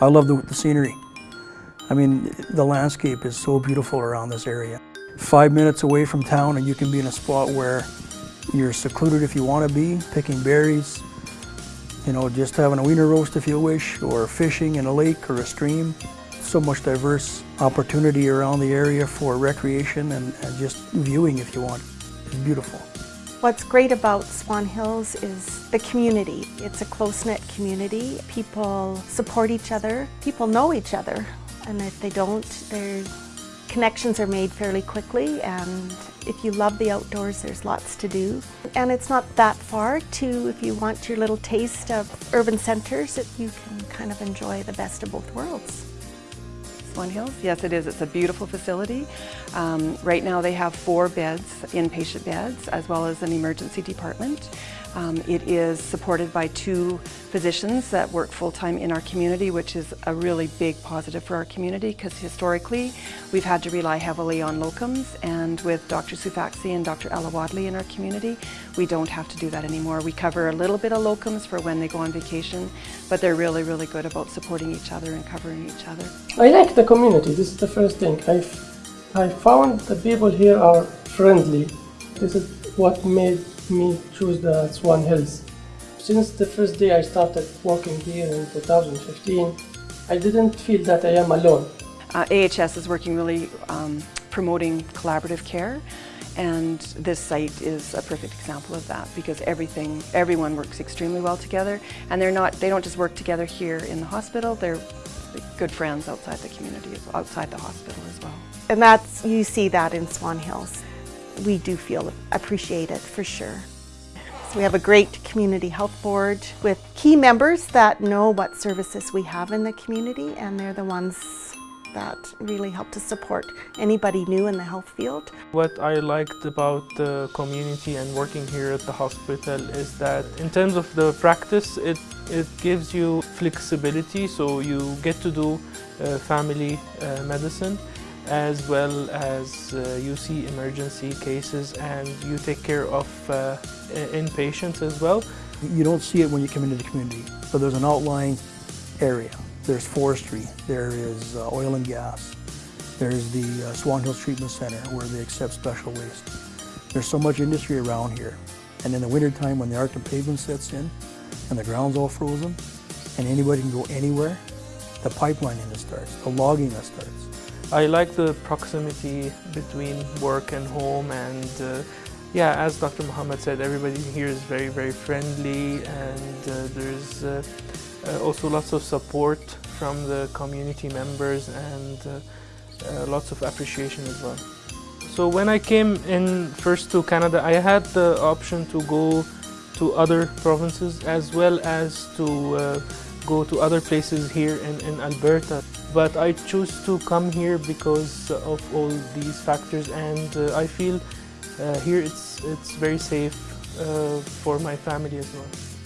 I love the, the scenery. I mean, the landscape is so beautiful around this area. Five minutes away from town and you can be in a spot where you're secluded if you want to be, picking berries, you know, just having a wiener roast if you wish, or fishing in a lake or a stream. So much diverse opportunity around the area for recreation and, and just viewing if you want. It's beautiful. What's great about Swan Hills is the community. It's a close-knit community. People support each other. People know each other. And if they don't, their connections are made fairly quickly. And if you love the outdoors, there's lots to do. And it's not that far to, if you want your little taste of urban centers, you can kind of enjoy the best of both worlds. Hills? Yes, it is. It's a beautiful facility. Um, right now they have four beds, inpatient beds, as well as an emergency department. Um, it is supported by two physicians that work full-time in our community, which is a really big positive for our community because historically we've had to rely heavily on locums and with Dr. Sufaxi and Dr. Ella Wadley in our community, we don't have to do that anymore. We cover a little bit of locums for when they go on vacation, but they're really, really good about supporting each other and covering each other. I like the community, this is the first thing. I, I found the people here are friendly. This is what made me choose the Swan Hills. Since the first day I started working here in 2015, I didn't feel that I am alone. Uh, AHS is working really um, promoting collaborative care and this site is a perfect example of that because everything, everyone works extremely well together and they're not, they don't just work together here in the hospital, they're good friends outside the community, outside the hospital as well. And that's, you see that in Swan Hills we do feel appreciated for sure. So we have a great community health board with key members that know what services we have in the community and they're the ones that really help to support anybody new in the health field. What I liked about the community and working here at the hospital is that in terms of the practice, it, it gives you flexibility so you get to do uh, family uh, medicine as well as uh, you see emergency cases and you take care of uh, inpatients as well. You don't see it when you come into the community, but there's an outlying area. There's forestry, there is uh, oil and gas, there's the uh, Swan Hills Treatment Center where they accept special waste. There's so much industry around here. And in the wintertime when the Arctic pavement sets in and the ground's all frozen and anybody can go anywhere, the pipeline that starts, the logging starts. I like the proximity between work and home and uh, yeah, as Dr. Muhammad said, everybody here is very, very friendly and uh, there's uh, uh also lots of support from the community members and uh, uh, lots of appreciation as well. So when I came in first to Canada, I had the option to go to other provinces as well as to go to other places here in, in Alberta. But I choose to come here because of all these factors and uh, I feel uh, here it's, it's very safe uh, for my family as well.